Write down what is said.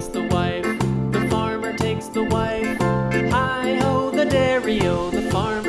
takes the wife, the farmer takes the wife. Hi ho, the dairy o, the farmer.